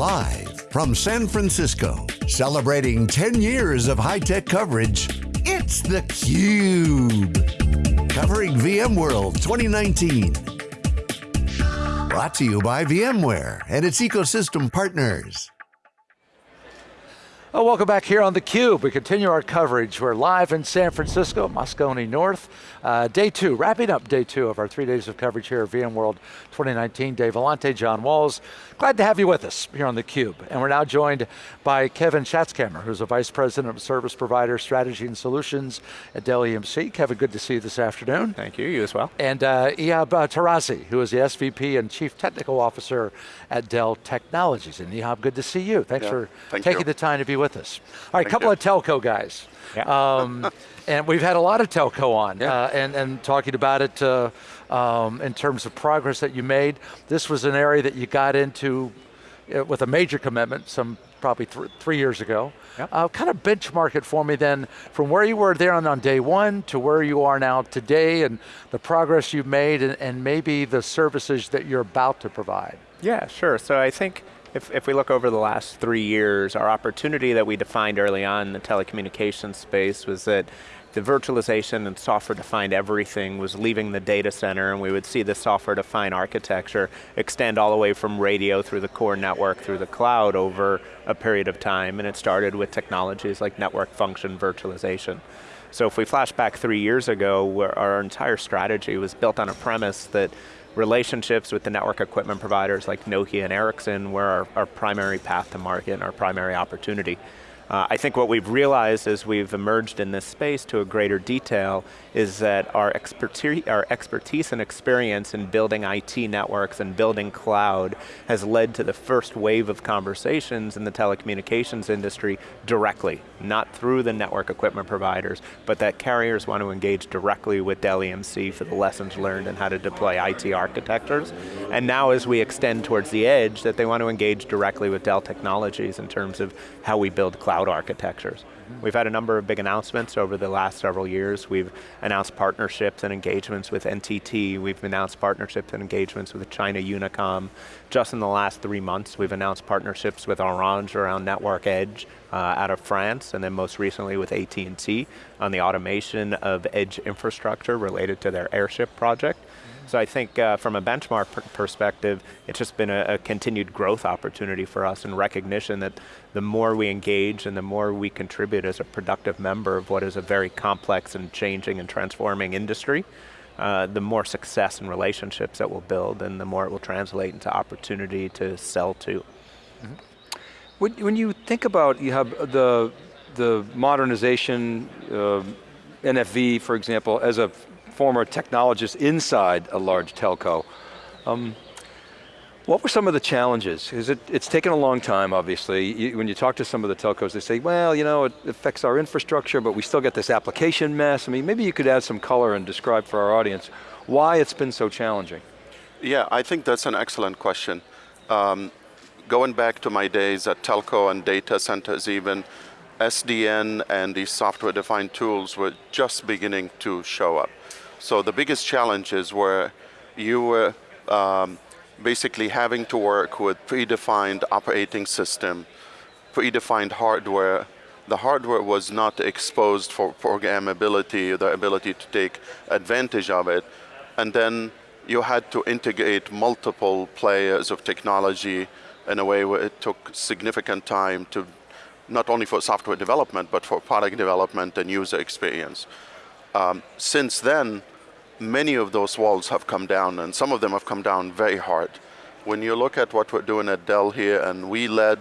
Live from San Francisco, celebrating 10 years of high-tech coverage, it's theCUBE. Covering VMworld 2019. Brought to you by VMware and its ecosystem partners. Oh, welcome back here on theCUBE. We continue our coverage. We're live in San Francisco, Moscone North. Uh, day two, wrapping up day two of our three days of coverage here at VMworld 2019. Dave Vellante, John Walls. Glad to have you with us here on theCUBE. And we're now joined by Kevin Shatzkamer, who's a Vice President of Service Provider Strategy and Solutions at Dell EMC. Kevin, good to see you this afternoon. Thank you, you as well. And uh, Ihab uh, Tarazi, who is the SVP and Chief Technical Officer at Dell Technologies. And Ihab, good to see you. Thanks yeah, for thank taking you. the time to be with us. All right, Thank couple you. of telco guys. Yeah. Um, and we've had a lot of telco on Yeah. uh, and, and talking about it uh, um, in terms of progress that you made. This was an area that you got into uh, with a major commitment some probably th three years ago. Yep. Uh, kind of benchmark it for me then from where you were there on, on day one to where you are now today and the progress you've made and, and maybe the services that you're about to provide. Yeah, sure. So I think if, if we look over the last three years, our opportunity that we defined early on in the telecommunications space was that the virtualization and software-defined everything was leaving the data center and we would see the software-defined architecture extend all the way from radio through the core network through the cloud over a period of time and it started with technologies like network function virtualization. So if we flash back three years ago, our entire strategy was built on a premise that relationships with the network equipment providers like Nokia and Ericsson were our, our primary path to market and our primary opportunity. Uh, I think what we've realized as we've emerged in this space to a greater detail is that our expertise, our expertise and experience in building IT networks and building cloud has led to the first wave of conversations in the telecommunications industry directly, not through the network equipment providers, but that carriers want to engage directly with Dell EMC for the lessons learned and how to deploy IT architectures. And now as we extend towards the edge, that they want to engage directly with Dell Technologies in terms of how we build cloud architectures. We've had a number of big announcements over the last several years. We've announced partnerships and engagements with NTT. We've announced partnerships and engagements with China Unicom. Just in the last three months, we've announced partnerships with Orange around Network Edge uh, out of France, and then most recently with AT&T on the automation of edge infrastructure related to their airship project. So I think uh, from a benchmark per perspective, it's just been a, a, continued growth opportunity for us and recognition that the more we engage and the more we contribute as a productive member of what is a very complex and changing and transforming industry, uh, the more success and relationships that we'll build and the more it will translate into opportunity to sell to. Mm -hmm. when, when you think about, you have the, the modernization, uh, NFV for example, as a former technologist inside a large telco. Um, what were some of the challenges? Because it, it's taken a long time, obviously. You, when you talk to some of the telcos, they say, well, you know, it affects our infrastructure, but we still get this application mess. I mean, maybe you could add some color and describe for our audience why it's been so challenging. Yeah, I think that's an excellent question. Um, going back to my days at telco and data centers even, SDN and these software-defined tools were just beginning to show up. So the biggest challenges were you were um, basically having to work with predefined operating system, predefined hardware. The hardware was not exposed for programmability, the ability to take advantage of it. And then you had to integrate multiple players of technology in a way where it took significant time to not only for software development, but for product development and user experience. Um, since then, many of those walls have come down, and some of them have come down very hard. When you look at what we're doing at Dell here, and we led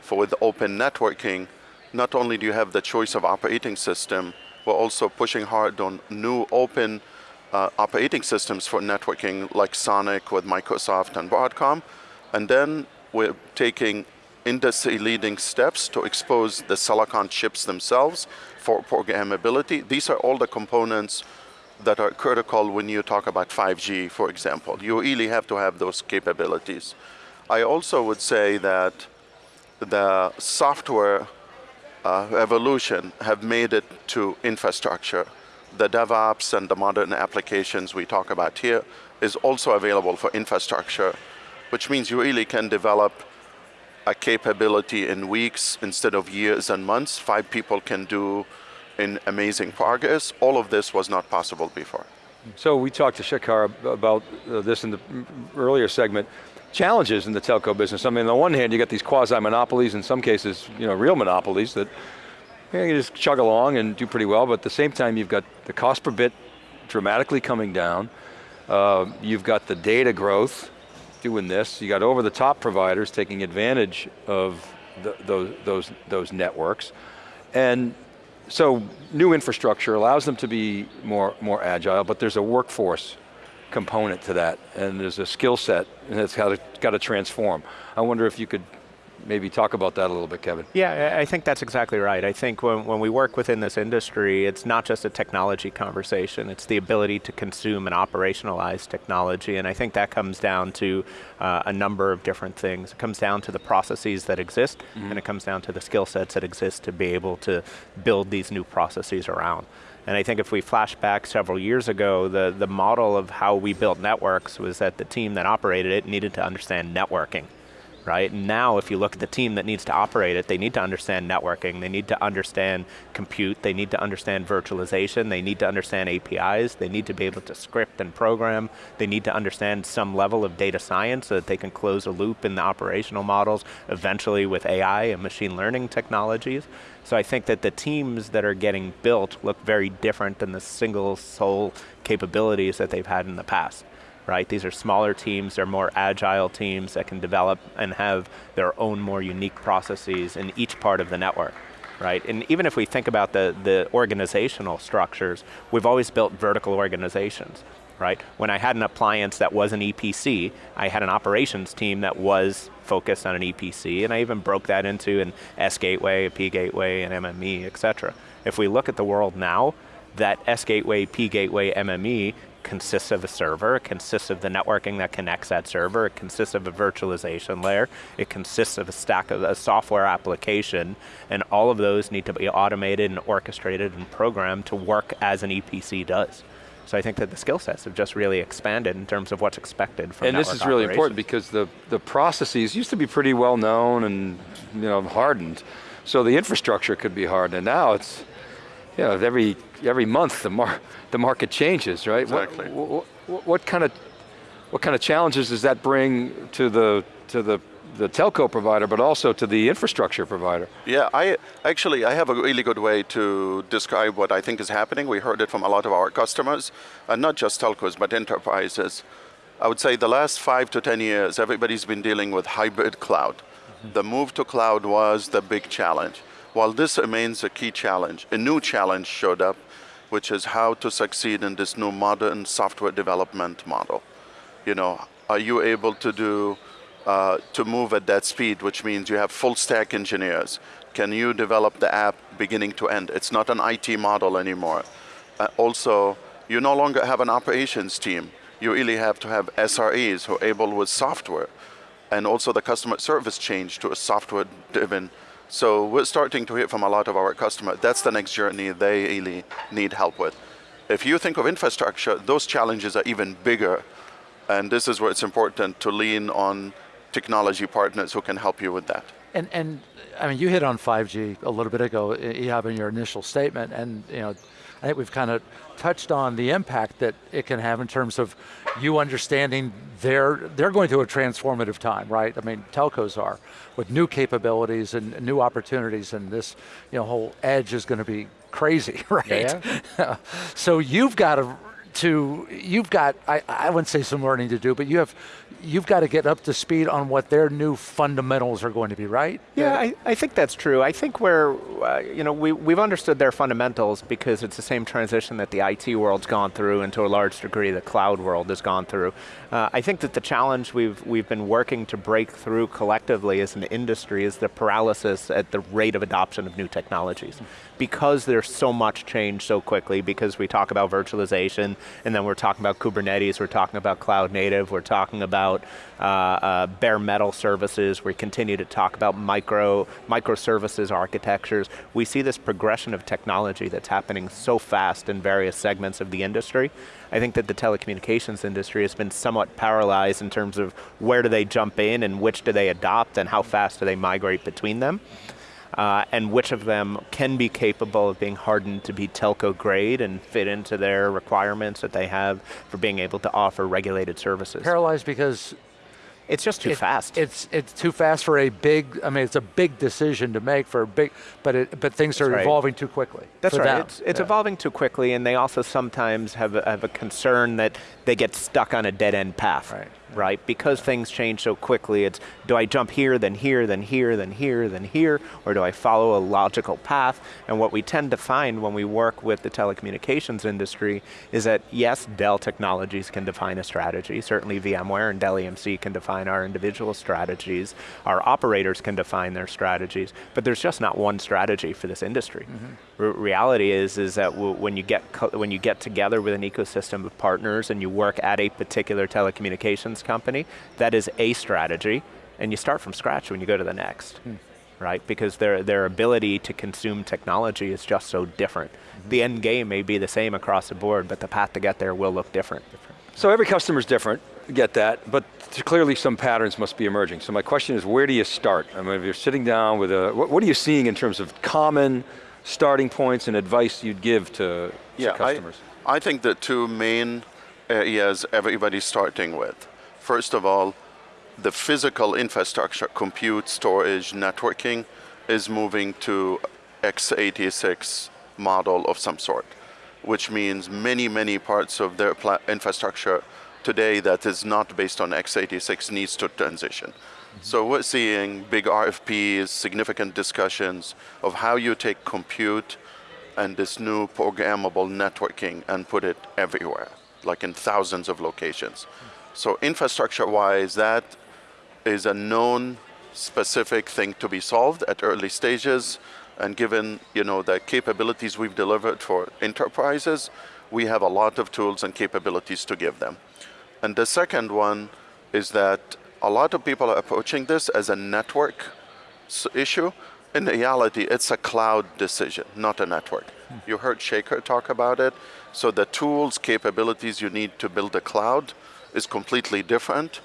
for with open networking, not only do you have the choice of operating system, we're also pushing hard on new open uh, operating systems for networking like Sonic with Microsoft and Broadcom. And then we're taking industry leading steps to expose the silicon chips themselves for programmability. These are all the components that are critical when you talk about 5G, for example. You really have to have those capabilities. I also would say that the software uh, evolution have made it to infrastructure. The DevOps and the modern applications we talk about here is also available for infrastructure, which means you really can develop a capability in weeks instead of years and months. Five people can do in amazing progress. All of this was not possible before. So we talked to Shekhar about uh, this in the earlier segment. Challenges in the telco business. I mean, on the one hand, you got these quasi-monopolies, in some cases, you know, real monopolies that you, know, you just chug along and do pretty well, but at the same time, you've got the cost per bit dramatically coming down. Uh, you've got the data growth doing this. You got over-the-top providers taking advantage of the, those, those, those networks. And so new infrastructure allows them to be more, more agile, but there's a workforce component to that, and there's a skill set, and it's got to, got to transform. I wonder if you could maybe talk about that a little bit, Kevin. Yeah, I think that's exactly right. I think when, when we work within this industry, it's not just a technology conversation, it's the ability to consume and operationalize technology, and I think that comes down to uh, a number of different things. It comes down to the processes that exist, mm -hmm. and it comes down to the skill sets that exist to be able to build these new processes around. And I think if we flash back several years ago, the, the model of how we built networks was that the team that operated it needed to understand networking right? Now, if you look at the team that needs to operate it, they need to understand networking, they need to understand compute, they need to understand virtualization, they need to understand APIs, they need to be able to script and program, they need to understand some level of data science so that they can close a loop in the operational models, eventually with AI and machine learning technologies. So I think that the teams that are getting built look very different than the single sole capabilities that they've had in the past right? These are smaller teams, they're more agile teams that can develop and have their own more unique processes in each part of the network. Right, and even if we think about the, the organizational structures, we've always built vertical organizations, right? When I had an appliance that was an EPC, I had an operations team that was focused on an EPC, and I even broke that into an S gateway, a P gateway, an MME, et cetera. If we look at the world now, that S gateway, P gateway, MME consists of a server, it consists of the networking that connects that server, it consists of a virtualization layer, it consists of a stack of a software application, and all of those need to be automated and orchestrated and programmed to work as an EPC does. So I think that the skill sets have just really expanded in terms of what's expected from And this is really important because the, the processes used to be pretty well known and you know hardened. So the infrastructure could be hardened, and now it's, you know, every every month the mar the market changes, right? Exactly. What, what, what, kind of what kind of challenges does that bring to the to the the telco provider, but also to the infrastructure provider. Yeah, I actually I have a really good way to describe what I think is happening. We heard it from a lot of our customers, and not just telcos, but enterprises. I would say the last five to 10 years, everybody's been dealing with hybrid cloud. Mm -hmm. The move to cloud was the big challenge. While this remains a key challenge, a new challenge showed up, which is how to succeed in this new modern software development model. You know, are you able to do, uh, to move at that speed, which means you have full stack engineers. Can you develop the app beginning to end? It's not an IT model anymore. Uh, also, you no longer have an operations team. You really have to have SREs who are able with software. And also the customer service change to a software driven so we're starting to hear from a lot of our customers, that's the next journey they really need help with. If you think of infrastructure, those challenges are even bigger. And this is where it's important to lean on technology partners who can help you with that. And, and I mean, you hit on 5G a little bit ago, eh, Ihab, in your initial statement, and you know, I think we've kind of touched on the impact that it can have in terms of you understanding they're, they're going through a transformative time, right? I mean, telcos are, with new capabilities and new opportunities and this you know, whole edge is going to be crazy, right? Yeah. so you've got to to, you've got, I, I wouldn't say some learning to do, but you have, you've got to get up to speed on what their new fundamentals are going to be, right? Yeah, I, I think that's true. I think where, uh, you know, we, we've understood their fundamentals because it's the same transition that the IT world's gone through and to a large degree the cloud world has gone through. Uh, I think that the challenge we've, we've been working to break through collectively as an industry is the paralysis at the rate of adoption of new technologies. Because there's so much change so quickly, because we talk about virtualization, and then we're talking about Kubernetes, we're talking about cloud native, we're talking about uh, uh, bare metal services, we continue to talk about micro, microservices architectures. We see this progression of technology that's happening so fast in various segments of the industry. I think that the telecommunications industry has been somewhat paralyzed in terms of where do they jump in and which do they adopt and how fast do they migrate between them uh, and which of them can be capable of being hardened to be telco grade and fit into their requirements that they have for being able to offer regulated services. Paralyzed because it's just too it, fast. It's it's too fast for a big. I mean, it's a big decision to make for a big. But it, but things are right. evolving too quickly. That's right. Them. It's, it's yeah. evolving too quickly, and they also sometimes have a, have a concern that they get stuck on a dead end path. Right right? Because things change so quickly, it's do I jump here, then here, then here, then here, then here, or do I follow a logical path? And what we tend to find when we work with the telecommunications industry is that yes, Dell Technologies can define a strategy, certainly VMware and Dell EMC can define our individual strategies, our operators can define their strategies, but there's just not one strategy for this industry. Mm -hmm. Re reality is, is that when you, get when you get together with an ecosystem of partners and you work at a particular telecommunications company, that is a strategy, and you start from scratch when you go to the next. Hmm. Right, because their, their ability to consume technology is just so different. Mm -hmm. The end game may be the same across the board, but the path to get there will look different. So every customer is different, get that, but clearly some patterns must be emerging. So my question is, where do you start? I mean, if you're sitting down with a, what, what are you seeing in terms of common starting points and advice you'd give to, yeah, to customers? I, I think the two main areas everybody's starting with First of all, the physical infrastructure, compute, storage, networking, is moving to x86 model of some sort, which means many, many parts of their infrastructure today that is not based on x86 needs to transition. Mm -hmm. So we're seeing big RFPs, significant discussions of how you take compute and this new programmable networking and put it everywhere, like in thousands of locations. Mm -hmm. So infrastructure-wise, that is a known specific thing to be solved at early stages. And given you know the capabilities we've delivered for enterprises, we have a lot of tools and capabilities to give them. And the second one is that a lot of people are approaching this as a network issue. In reality, it's a cloud decision, not a network. Hmm. You heard Shekhar talk about it. So the tools, capabilities you need to build a cloud is completely different.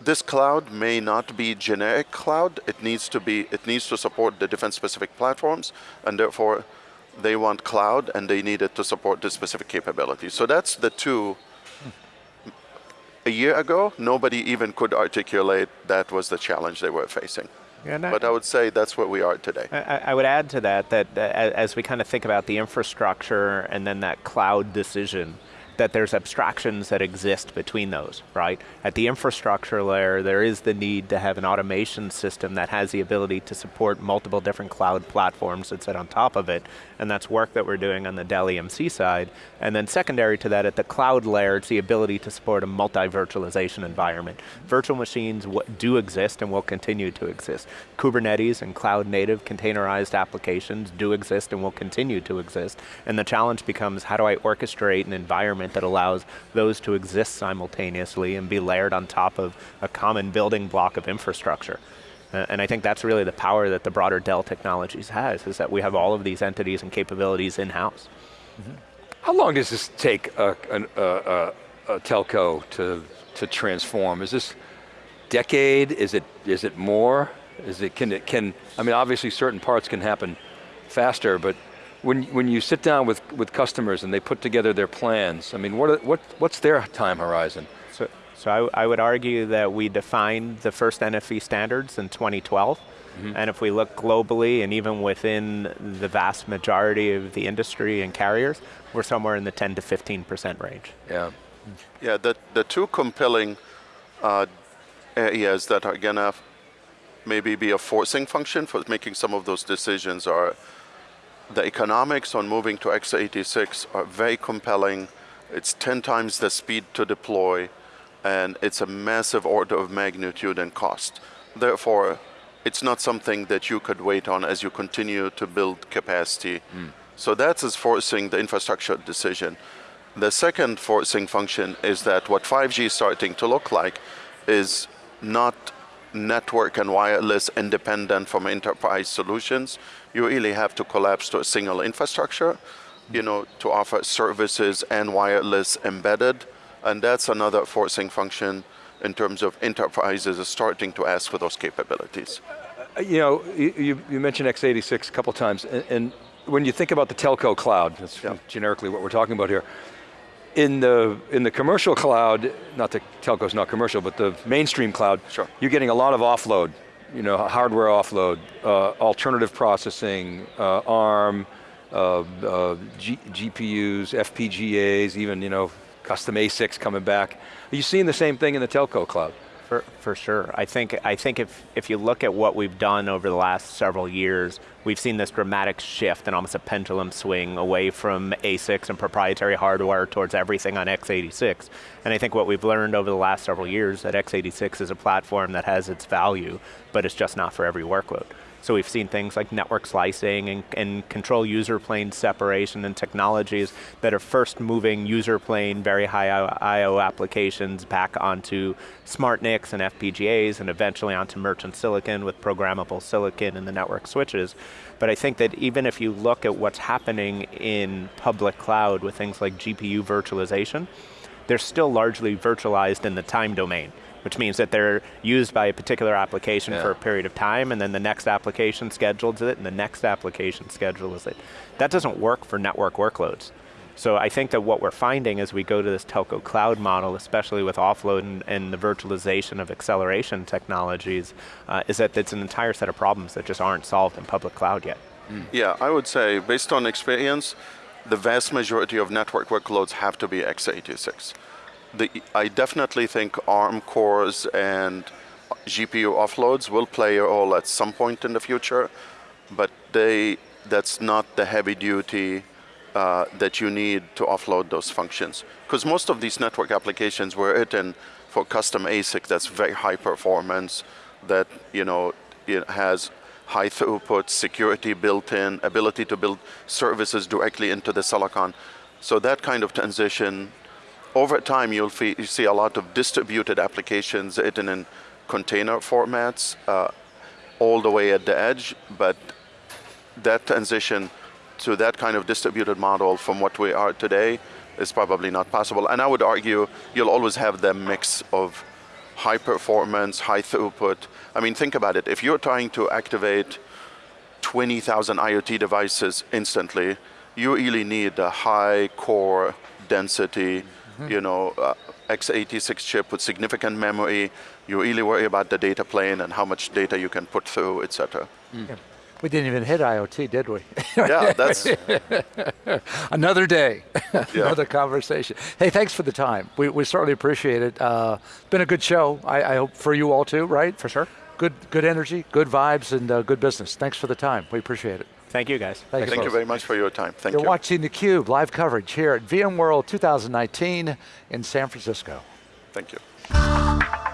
This cloud may not be generic cloud. It needs to be. It needs to support the different specific platforms, and therefore, they want cloud, and they need it to support the specific capabilities. So that's the two. A year ago, nobody even could articulate that was the challenge they were facing. Yeah, but I would say that's where we are today. I, I would add to that that as we kind of think about the infrastructure and then that cloud decision, that there's abstractions that exist between those, right? At the infrastructure layer, there is the need to have an automation system that has the ability to support multiple different cloud platforms that sit on top of it, and that's work that we're doing on the Dell EMC side. And then secondary to that, at the cloud layer, it's the ability to support a multi-virtualization environment. Virtual machines do exist and will continue to exist. Kubernetes and cloud native containerized applications do exist and will continue to exist. And the challenge becomes, how do I orchestrate an environment environment that allows those to exist simultaneously and be layered on top of a common building block of infrastructure. Uh, and I think that's really the power that the broader Dell Technologies has, is that we have all of these entities and capabilities in-house. Mm -hmm. How long does this take a, a, a, a, telco to, to transform? Is this decade? Is it, is it more? Is it, can it, can, I mean, obviously certain parts can happen faster, but when, when you sit down with, with customers and they put together their plans, I mean, what, what, what's their time horizon? So, so I, I would argue that we defined the first NFV standards in 2012. Mm -hmm. And if we look globally and even within the vast majority of the industry and carriers, we're somewhere in the 10 to 15% range. Yeah. Yeah, the, the two compelling uh, areas that are going to maybe be a forcing function for making some of those decisions are the economics on moving to x86 are very compelling. It's 10 times the speed to deploy, and it's a massive order of magnitude and cost. Therefore, it's not something that you could wait on as you continue to build capacity. Mm. So that is forcing the infrastructure decision. The second forcing function is that what 5G is starting to look like is not network and wireless independent from enterprise solutions. You really have to collapse to a single infrastructure, you know, to offer services and wireless embedded. And that's another forcing function in terms of enterprises starting to ask for those capabilities. Uh, you know, you, you mentioned x86 a couple times, and, and, when you think about the telco cloud, that's yeah. generically what we're talking about here, in the, in the commercial cloud, not the telco's not commercial, but the mainstream cloud, sure. you're getting a lot of offload, you know, hardware offload, uh, alternative processing, uh, ARM, uh, uh G GPUs, FPGAs, even, you know, custom ASICs coming back. Are you seeing the same thing in the telco cloud? For, for sure. I think, I think if, if you look at what we've done over the last several years, we've seen this dramatic shift and almost a pendulum swing away from ASICs and proprietary hardware towards everything on x86. And I think what we've learned over the last several years that x86 is a platform that has its value, but it's just not for every workload. So we've seen things like network slicing and, and, control user plane separation and technologies that are first moving user plane, very high I.O. applications back onto smart NICs and FPGAs and eventually onto merchant silicon with programmable silicon and the network switches. But I think that even if you look at what's happening in public cloud with things like GPU virtualization, they're still largely virtualized in the time domain which means that they're used by a particular application yeah. for a period of time, and then the next application schedules it, and the next application schedules it. That doesn't work for network workloads. So I think that what we're finding as we go to this telco cloud model, especially with offload and, and the virtualization of acceleration technologies, uh, is that it's an entire set of problems that just aren't solved in public cloud yet. Mm. Yeah, I would say, based on experience, the vast majority of network workloads have to be x86 the, I definitely think ARM cores and GPU offloads will play a role at some point in the future, but they that's not the heavy duty uh, that you need to offload those functions. Because most of these network applications were written for custom ASIC that's very high performance, that you know it has high throughput, security built in, ability to build services directly into the silicon. So that kind of transition over time, you'll you see a lot of distributed applications written in container formats uh, all the way at the edge, but that transition to that kind of distributed model from what we are today is probably not possible. And I would argue you'll always have the mix of high performance, high throughput. I mean, think about it. If you're trying to activate 20,000 IoT devices instantly, you really need a high core density -hmm. you know, uh, x86 chip with significant memory. You really worry about the data plane and how much data you can put through, et cetera. Mm. Yeah. We didn't even hit IoT, did we? yeah, that's... Another day, another conversation. Hey, thanks for the time. We, we certainly appreciate it. Uh, been a good show, I, I, hope for you all too, right? For sure. Good, good energy, good vibes, and uh, good business. Thanks for the time, we appreciate it. Thank you guys. Thank, Thank you very much for your time. Thank You're you. You're watching theCUBE live coverage here at VMworld 2019 in San Francisco. Thank you.